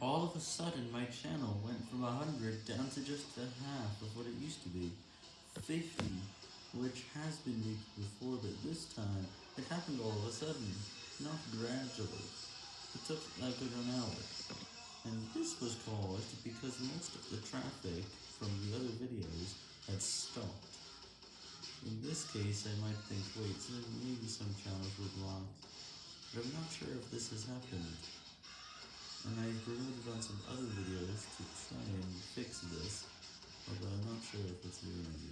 All of a sudden my channel went from 100 down to just a half of what it used to be, 50, which has been reached before, but this time it happened all of a sudden, not gradually. It took like an hour, and this was caused because most of the traffic from the other videos had stopped. In this case I might think, wait, so maybe some channels were blocked, but I'm not sure if this has happened. And I've removed on some other videos to try and fix this, although I'm not sure if it's right now.